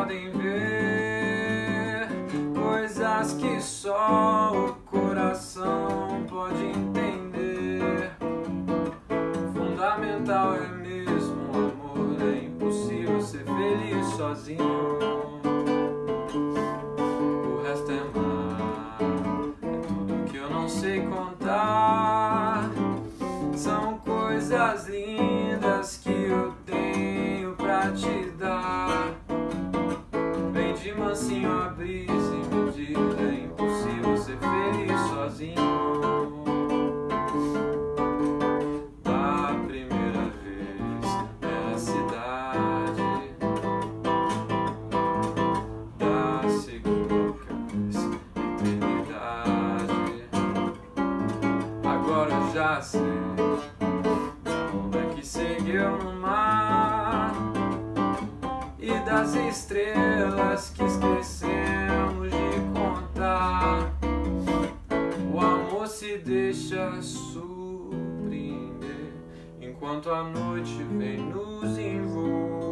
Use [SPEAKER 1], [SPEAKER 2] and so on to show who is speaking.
[SPEAKER 1] podem ver coisas que só o coração pode entender. Fundamental é mesmo amor, é impossível ser feliz sozinho. O resto é mar, é tudo que eu não sei contar. São coisas lindas. Mansinho a brisa e me diz: é impossível ser feliz sozinho. Da primeira vez na cidade, da segunda vez eternidade. Agora eu já sei da onda que seguiu no mar das estrelas que esquecemos de contar. O amor se deixa surpreender enquanto a noite vem nos envolver.